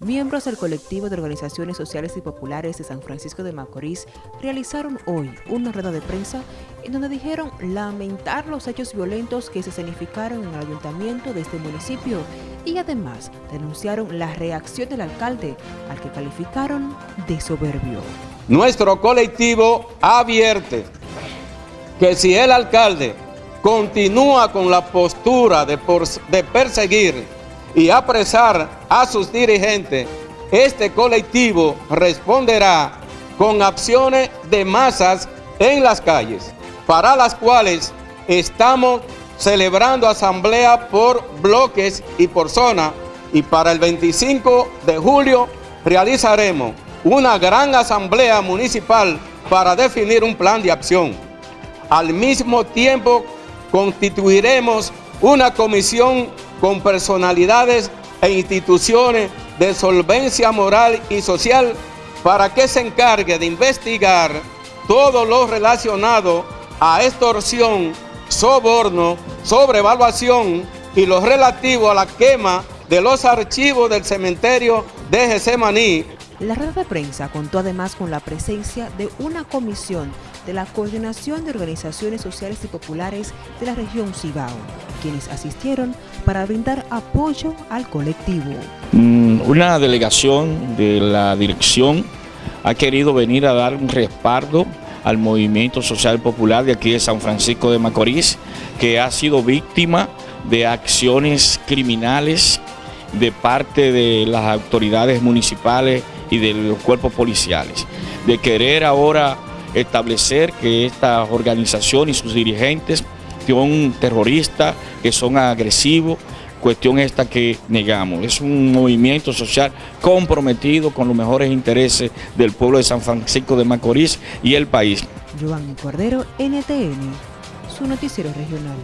Miembros del colectivo de organizaciones sociales y populares de San Francisco de Macorís realizaron hoy una rueda de prensa en donde dijeron lamentar los hechos violentos que se significaron en el ayuntamiento de este municipio y además denunciaron la reacción del alcalde al que calificaron de soberbio. Nuestro colectivo advierte que si el alcalde continúa con la postura de perseguir y apresar a sus dirigentes, este colectivo responderá con acciones de masas en las calles, para las cuales estamos celebrando asamblea por bloques y por zona, y para el 25 de julio realizaremos una gran asamblea municipal para definir un plan de acción. Al mismo tiempo constituiremos una comisión con personalidades e instituciones de solvencia moral y social para que se encargue de investigar todo lo relacionado a extorsión, soborno, sobrevaluación y lo relativo a la quema de los archivos del cementerio de Gesemaní la red de prensa contó además con la presencia de una comisión de la Coordinación de Organizaciones Sociales y Populares de la región Cibao, quienes asistieron para brindar apoyo al colectivo. Mm, una delegación de la dirección ha querido venir a dar un respaldo al movimiento social popular de aquí de San Francisco de Macorís, que ha sido víctima de acciones criminales de parte de las autoridades municipales y de los cuerpos policiales, de querer ahora establecer que esta organización y sus dirigentes son terroristas, que son agresivos, cuestión esta que negamos. Es un movimiento social comprometido con los mejores intereses del pueblo de San Francisco de Macorís y el país. Giovanni Cordero, NTN, su noticiero regional.